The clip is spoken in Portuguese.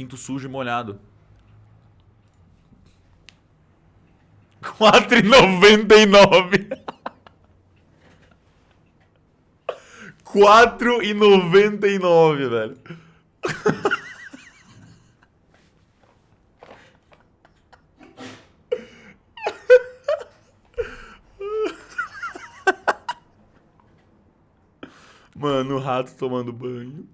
Pinto sujo e molhado. 4,99. 4,99, velho. Mano, o rato tomando banho.